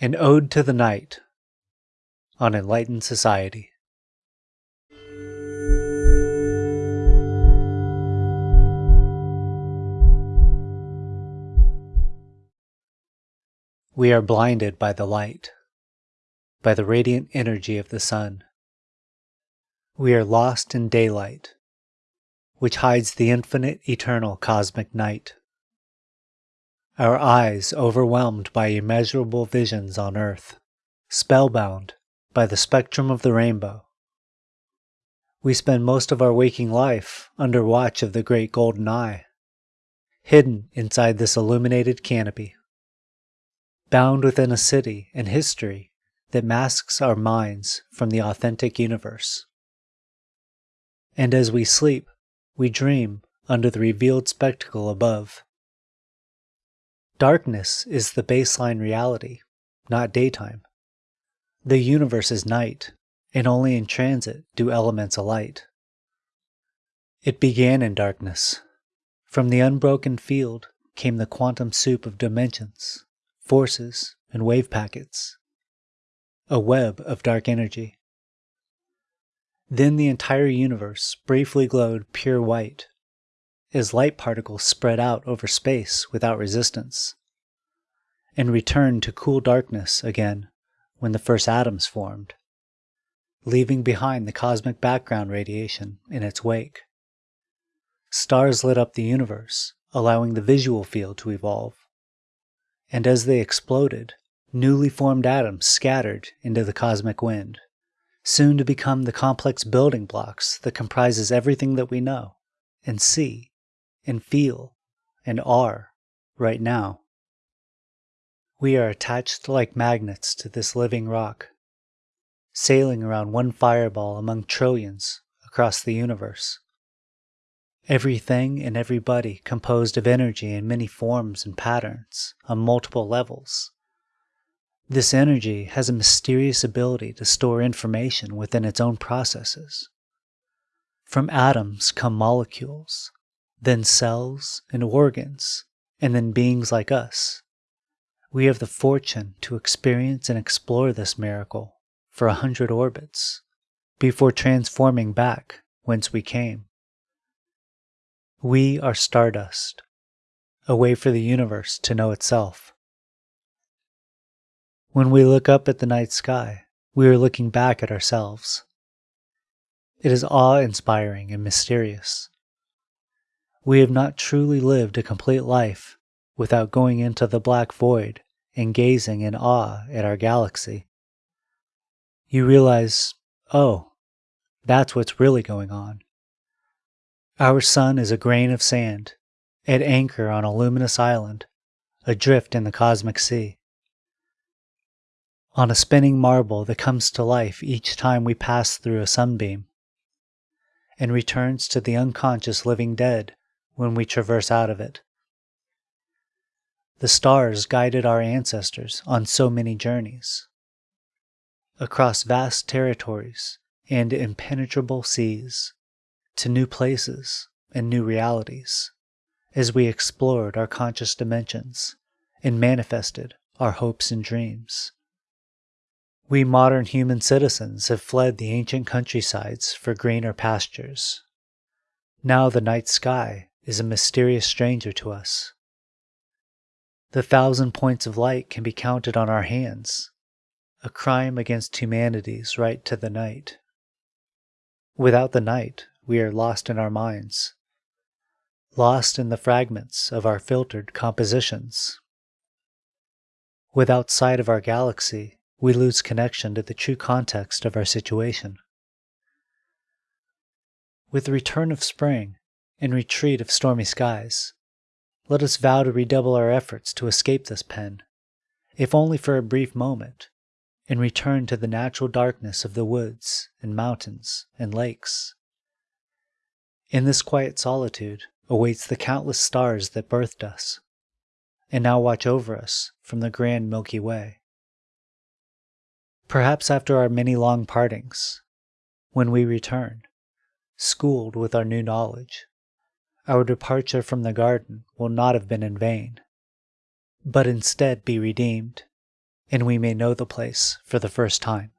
An Ode to the Night on Enlightened Society. We are blinded by the light, by the radiant energy of the sun. We are lost in daylight, which hides the infinite eternal cosmic night our eyes overwhelmed by immeasurable visions on earth, spellbound by the spectrum of the rainbow. We spend most of our waking life under watch of the great golden eye, hidden inside this illuminated canopy, bound within a city and history that masks our minds from the authentic universe. And as we sleep, we dream under the revealed spectacle above Darkness is the baseline reality, not daytime. The universe is night, and only in transit do elements alight. It began in darkness. From the unbroken field came the quantum soup of dimensions, forces, and wave packets. A web of dark energy. Then the entire universe briefly glowed pure white as light particles spread out over space without resistance, and returned to cool darkness again when the first atoms formed, leaving behind the cosmic background radiation in its wake. Stars lit up the universe, allowing the visual field to evolve. And as they exploded, newly formed atoms scattered into the cosmic wind, soon to become the complex building blocks that comprises everything that we know and see and feel and are right now. We are attached like magnets to this living rock, sailing around one fireball among trillions across the universe. Everything and everybody composed of energy in many forms and patterns on multiple levels. This energy has a mysterious ability to store information within its own processes. From atoms come molecules, then cells and organs, and then beings like us. We have the fortune to experience and explore this miracle for a hundred orbits before transforming back whence we came. We are stardust, a way for the universe to know itself. When we look up at the night sky, we are looking back at ourselves. It is awe inspiring and mysterious. We have not truly lived a complete life without going into the black void and gazing in awe at our galaxy. You realize, oh, that's what's really going on. Our sun is a grain of sand, at anchor on a luminous island, adrift in the cosmic sea. On a spinning marble that comes to life each time we pass through a sunbeam, and returns to the unconscious living dead when we traverse out of it. The stars guided our ancestors on so many journeys. Across vast territories and impenetrable seas, to new places and new realities, as we explored our conscious dimensions and manifested our hopes and dreams. We modern human citizens have fled the ancient countrysides for greener pastures. Now the night sky is a mysterious stranger to us. The thousand points of light can be counted on our hands, a crime against humanity's right to the night. Without the night, we are lost in our minds, lost in the fragments of our filtered compositions. Without sight of our galaxy, we lose connection to the true context of our situation. With the return of spring, in retreat of stormy skies. Let us vow to redouble our efforts to escape this pen, if only for a brief moment, and return to the natural darkness of the woods and mountains and lakes. In this quiet solitude awaits the countless stars that birthed us, and now watch over us from the grand Milky Way. Perhaps after our many long partings, when we return, schooled with our new knowledge, our departure from the garden will not have been in vain, but instead be redeemed and we may know the place for the first time.